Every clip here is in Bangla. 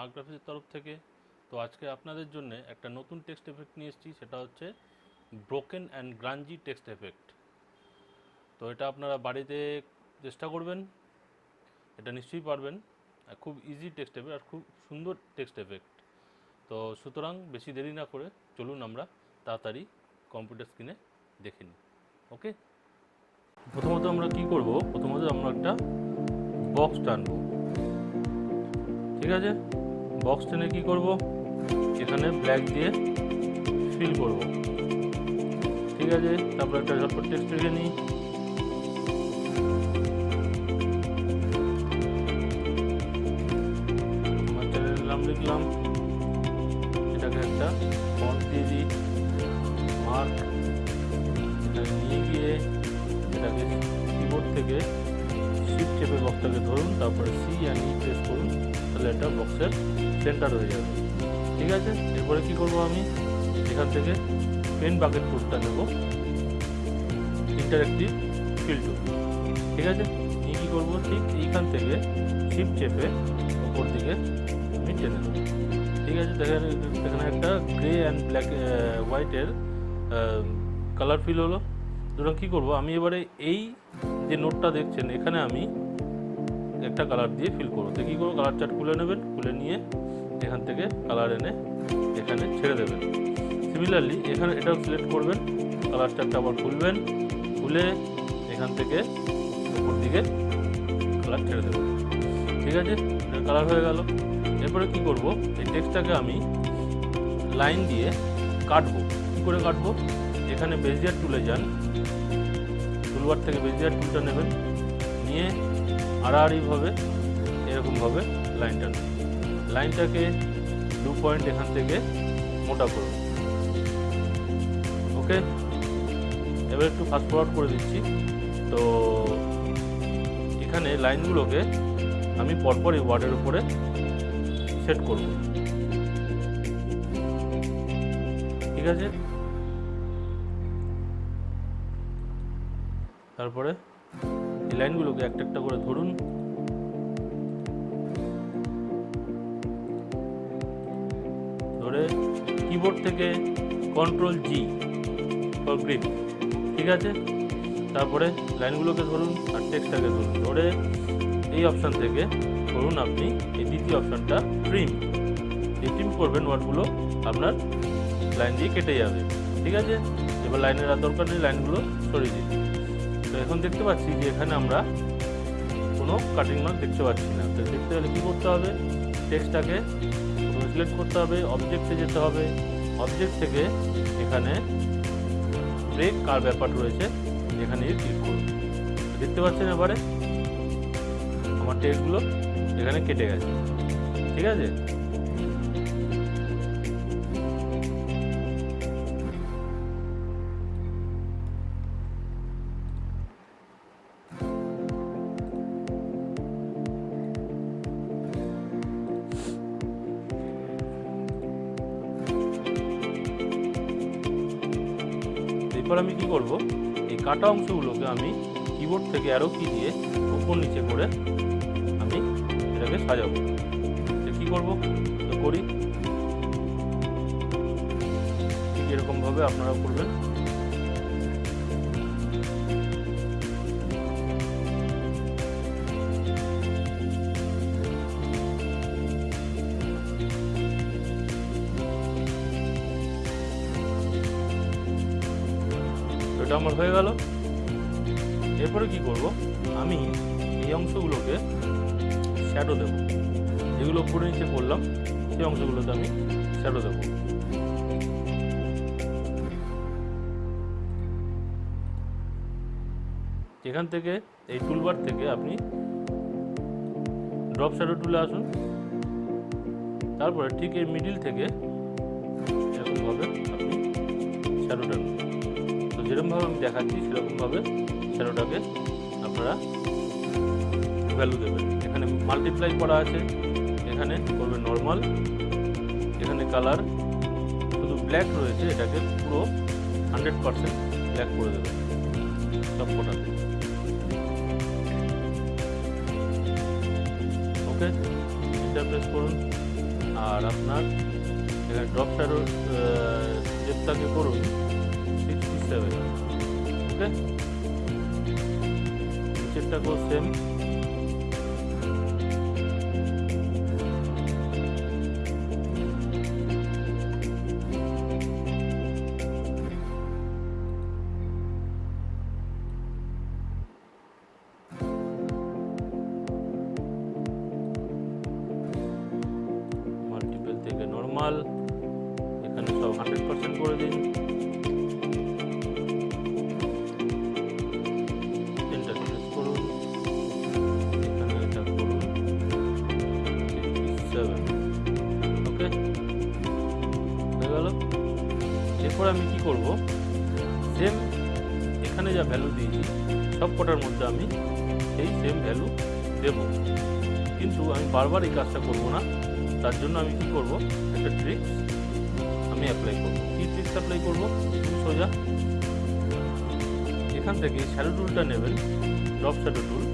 স্মার্ট গ্রাফিক্সের তরফ থেকে। তো আজকে আপনাদের জন্য একটা নতুন টেক্সট এফেক্ট নিয়ে এসেছি, সেটা হচ্ছে broken and grungy text effect. তো এটা আপনারা বাড়িতে চেষ্টা করবেন, এটা নিশ্চয়ই পারবেন। খুব ইজি টেক্সট এফেক্ট আর খুব সুন্দর টেক্সট এফেক্ট। তো সুতরাং বেশি দেরি না করে চলুন আমরা তাড়াতাড়ি কম্পিউটার স্ক্রিনে দেখে নিই, ওকে? প্রথমত আমরা কি করব? প্রথমত আমরা একটা বক্স টানবো। ঠিক আছে? বক্স টেনে কি করব? এখানে ব্ল্যাক দিয়ে ফিল করব। ঠিক আছে, তারপর একটা ঝটপট টেক্সট লিখে নিই। তাহলে বক্সের সেন্টার হয়ে যাবে। ঠিক আছে? এরপরে কি করব আমি? এখান থেকে পেন বাকেট টুলটা নেব। ইন্টারেক্টিভ ফিল ঠিক আছে? নিয়ে কী করব? ঠিক এইখান থেকে শিফট চেপে ওপর দিকে আমি টেনে দেবো ঠিক আছে? দেখেন, এখানে একটা গ্রে অ্যান্ড ব্ল্যাক হোয়াইটের কালার ফিল হলো। সুতরাং কী করব? আমি এবারে এই যে নোটটা দেখছেন, এখানে আমি একটা কালার দিয়ে ফিল করব। তো কী করব? কালার চার্ট খুলে নেবেন, খুলে নিয়ে এখান থেকে কালার এনে এখানে ছেড়ে দেবেন। সিমিলারলি এখানে এটাও সিলেক্ট করবেন কালার চার্টটা আবার খুলবেন, খুলে এখান থেকে উপর দিকে কালার ছেড়ে দেবেন। ঠিক আছে? কালার হয়ে গেল। এরপরে কি করব? এই টেক্সটটাকে আমি লাইন দিয়ে কাটবো। কী করে কাটবো? এখানে বেজিয়ার টুলে যান। টুলবার থেকে বেজিয়ার টুলটা নেবেন। নিয়ে আড়াআড়িভাবে এরকমভাবে লাইনটা লাইনটাকে দু পয়েন্ট এখান থেকে মোটা করুন ওকে? এবার একটু ফাস্ট ফরওয়ার্ড করে দিচ্ছি। তো এখানে লাইনগুলোকে আমি পরপর এই ওয়ার্ডের উপরে সেট করব। ঠিক আছে? তারপরে এই লাইনগুলোকে একটা একটা করে ধরুন। ধরে কিবোর্ড থেকে কন্ট্রোল জি ফর গ্রিপ ঠিক আছে? তারপরে লাইনগুলোকে ধরুন আর টেক্সটটাকে ধরুন। ধরে এই অপশান থেকে ধরুন আপনি এই দ্বিতীয় অপশানটা ট্রিম যে ট্রিম করবেন ওয়ার্ডগুলো আপনার লাইন দিয়ে কেটে যাবে, ঠিক আছে? এবার লাইনের আর দরকার নেই, লাইনগুলো সরিয়ে তো এখন দেখতে পাচ্ছি যে এখানে আমরা কোনো কাটিং মার্ক দেখতে পাচ্ছি না। তো দেখতে গেলে কী করতে হবে? টেক্সটটাকে সিলেক্ট করতে হবে অবজেক্টে যেতে হবে। অবজেক্ট থেকে এখানে ব্রেক কার ব্যাপার রয়েছে এখানে ক্লিক করুন। দেখতে পাচ্ছেন এবারে? আমার টেক্সটগুলো এখানে কেটে গেছে। ঠিক আছে? কাটা অংশগুলোকে আমি কিবোর্ড থেকে অ্যারো কি দিয়ে উপর নিচে করে আমি এটাকে সাজাবো। তো কী করব? তো করি। ঠিক এরকমভাবে আপনারা করবেন। আমার হয়ে গেল। এরপরে কি করব? আমি এই অংশগুলোকে শ্যাডো দেব। যেগুলো উপরে নিচে করলাম, সেই অংশগুলোতে আমি শ্যাডো দেব। এখান থেকে, এই টুলবার থেকে আপনি ড্রপ শ্যাডো টুলে আসুন। তারপরে ঠিক এই মিডিল থেকে এরকমভাবে আপনি শ্যাডোটা যেরকমভাবে আমি দেখাচ্ছি সেরকমভাবে শ্যাডোটাকে আপনারা ভ্যালু দেবেন। এখানে মাল্টিপ্লাই করা আছে, এখানে করবে নর্মাল এখানে কালার শুধু ব্ল্যাক রয়েছে, এটাকে পুরো হান্ড্রেড পারসেন্ট ব্ল্যাক করে দেবেন সব কটাতে ওকে এন্টার প্রেস করুন। আর আপনার এখানে ড্রপ ডেপটাকে করুন। सेवन ठीक है? को सेम আমি কি করব? সেম এখানে যা ভ্যালু দিয়েছি, সব কটার মধ্যে আমি সেই সেম ভ্যালু দেব। কিন্তু আমি বারবার এই কাজটা করব না। তার জন্য আমি কি করব? একটা ট্রিক্স আমি অ্যাপ্লাই করব। কি ট্রিক্স অ্যাপ্লাই করব? সোজা। এখান থেকে শ্যাডো টুলটা নেবেন ড্রপ শ্যাডো টুল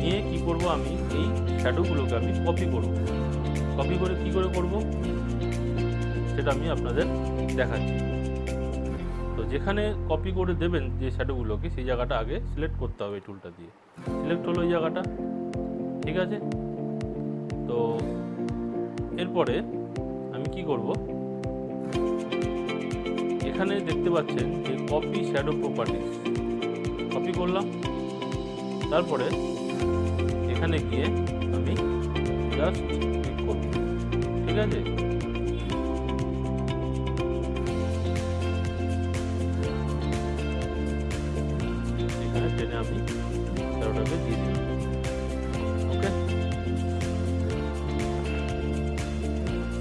নিয়ে কি করব আমি? এই শ্যাডোগুলোকে আমি কপি করব। কপি করে কি করে করব? সেটা আমি আপনাদের দেখাচ্ছি। যেখানে কপি করে দেবেন যে শ্যাডোগুলোকে সেই জায়গাটা আগে সিলেক্ট করতে হবে টুলটা দিয়ে। সিলেক্ট হলো এই জায়গাটা, ঠিক আছে? তো এরপরে আমি কি করব? এখানে দেখতে পাচ্ছেন যে কপি শ্যাডো প্রপার্টিস কপি করলাম, তারপরে এখানে গিয়ে আমি জাস্ট ক্লিক করব, ঠিক আছে? আমি তেরোটাকে দিয়ে দিই ওকে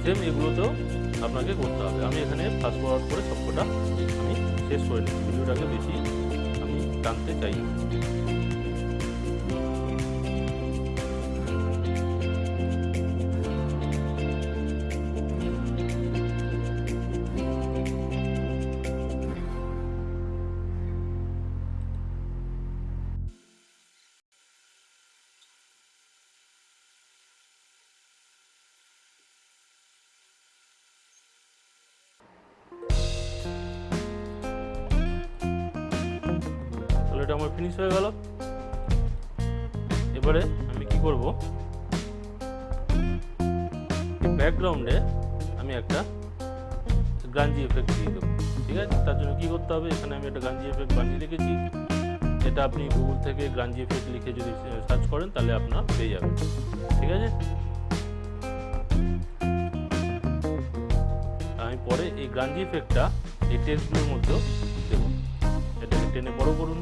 সেম এগুলোতেও আপনাকে করতে হবে। আমি এখানে ফাস্ট ফরওয়ার্ড করে সবকটা আমি শেষ করে নিই ভিডিওটাকে বেশি আমি টানতে চাই এটা আমার ফিনিশ হয়ে গেল। এবারে আমি কি করব? ব্যাকগ্রাউন্ডে আমি একটা গাঞ্জি এফেক্ট দিয়ে দেবো, ঠিক আছে? তার জন্য কী করতে হবে? এখানে আমি একটা গাঞ্জি এফেক্ট বানিয়ে রেখেছি। এটা আপনি গুগল থেকে গাঞ্জি এফেক্ট লিখে যদি সার্চ করেন, তাহলে আপনার পেয়ে যাবেন, ঠিক আছে? আমি পরে এই গাঞ্জি এফেক্টটা এই টেক্সটগুলোর মধ্যেও দেবো। এটাকে টেনে বড় করুন।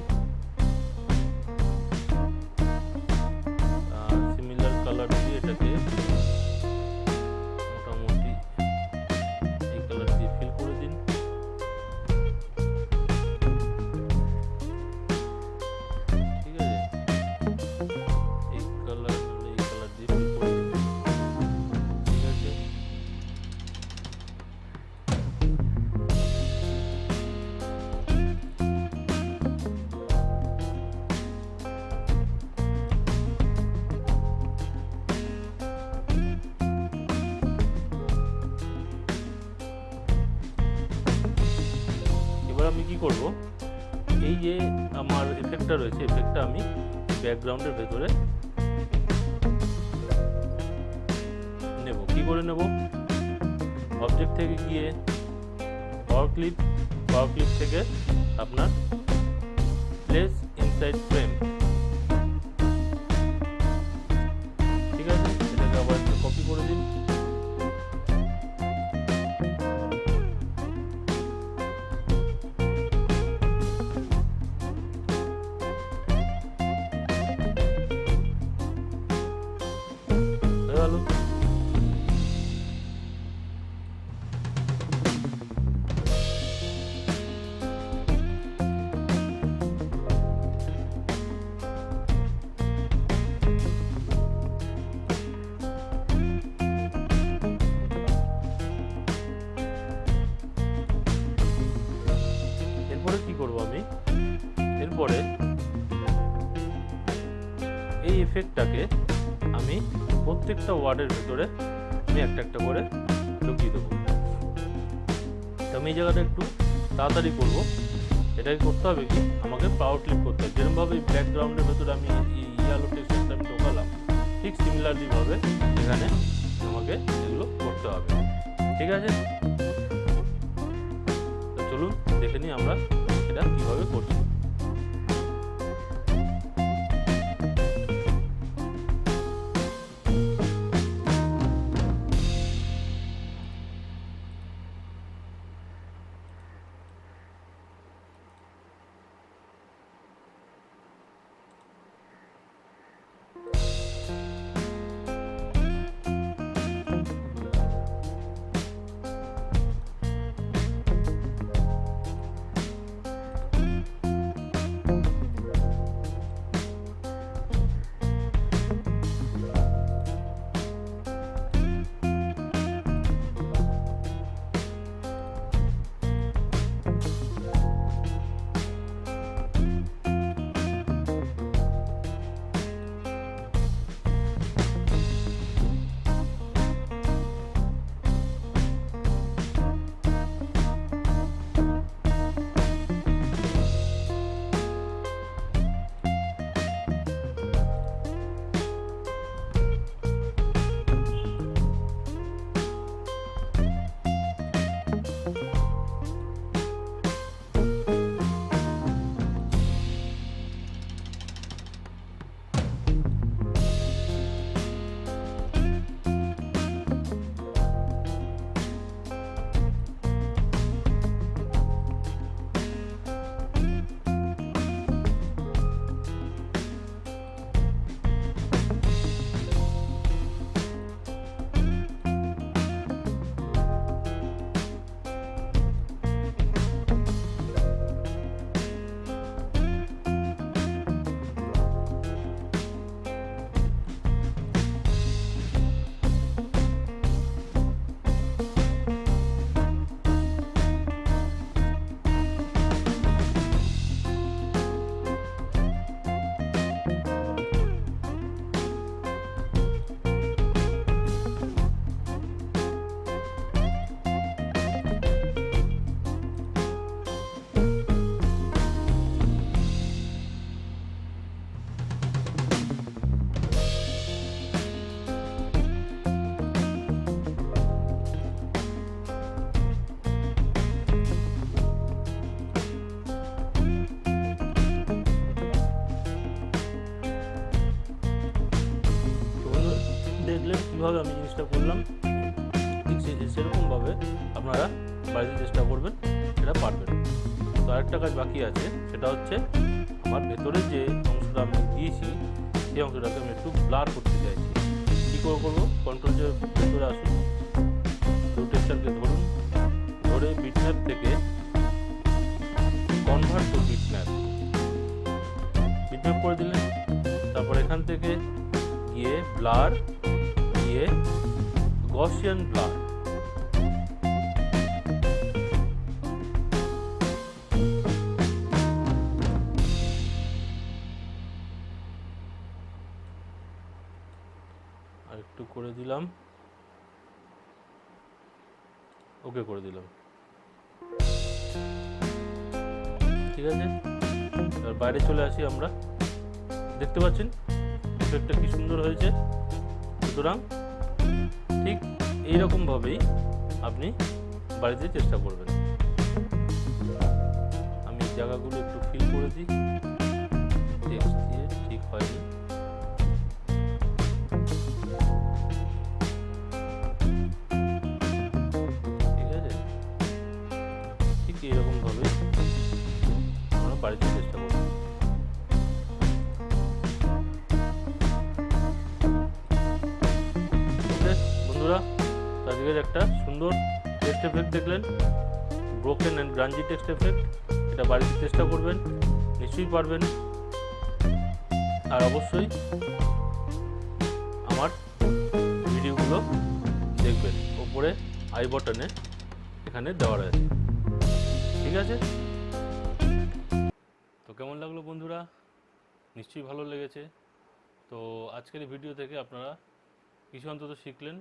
করব, এই যে আমার এফেক্টটা রয়েছে এফেক্টটা আমি ব্যাকগ্রাউন্ডের ভেতরে নেব। কি করে নেব? অবজেক্ট থেকে গিয়ে পাওয়ার ক্লিপ পাওয়ার ক্লিপ থেকে আপনার প্লেস ইনসাইড ফ্রেম প্রত্যেকটা ওয়ার্ডের ভেতরে আমি একটা একটা করে ঢুকিয়ে দেবো। আমি এই জায়গাটা একটু তাড়াতাড়ি করব। এটাকে করতে হবে কি? আমাকে পাওয়ার ক্লিক করতে হবে। যেরকমভাবে ব্যাকগ্রাউন্ডের ভেতরে আমি ইয়ালো টেক্সটটা আমি ঢোকালাম, ঠিক সিমিলারলিভাবে এখানে আমাকে এগুলো করতে হবে। ঠিক আছে? চলুন, দেখে নিই আমরা এটা কীভাবে করছি। কীভাবে আমি জিনিসটা করলাম, ঠিক সেরকমভাবে আপনারা বাড়িতে চেষ্টা করবেন, সেটা পারবেন। তো আরেকটা কাজ বাকি আছে, সেটা হচ্ছে আমার ভেতরে যে অংশটা আমি দিয়েছি, সেই অংশটাকে আমি একটু ব্লার করতে চাইছি। কী করে করব? কন্ট্রোল যে ভেতরে আসুন টেক্সচারকে ধরুন, ধরে বিটম্যাপ থেকে কনভার্ট টু বিটম্যাপ। বিটম্যাপ করে দিলেন, তারপর এখান থেকে গিয়ে ব্লার গিয়ে গসিয়ান আর একটু করে দিলাম। ওকে করে দিলাম। ঠিক আছে? এবার বাইরে চলে আসি আমরা। দেখতে পাচ্ছেন? ইফেক্টটা কি সুন্দর হয়েছে? সুতরাং ঠিক এইরকমভাবেই আপনি বাড়িতে চেষ্টা করবেন। আমি জায়গাগুলো একটু ফিল করে দিই। টেক্সট ঠিক হয়নি। ঠিক আছে? ঠিক আমরা বাড়িতে চেষ্টা করব। বন্ধুরা আজকের একটা সুন্দর টেক্সট এফেক্ট দেখলেন। Broken and grungy text effect এটা বাড়িতে চেষ্টা করবেন, নিশ্চয়ই পারবেন। আর অবশ্যই আমার ভিডিওগুলো দেখবেন, ওপরে আই বটনে এখানে দেওয়া রয়েছে। ঠিক আছে? তো কেমন লাগল বন্ধুরা? নিশ্চয়ই ভালো লেগেছে। তো আজকের ভিডিও থেকে আপনারা কিছু অন্তত শিখলেন।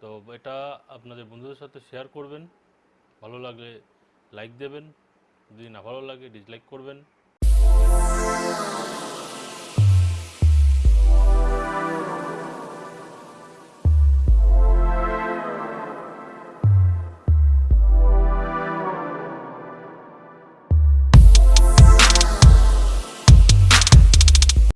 তো এটা আপনাদের বন্ধুদের সাথে শেয়ার করবেন। ভালো লাগলে লাইক দেবেন, যদি না ভালো লাগে ডিসলাইক করবেন।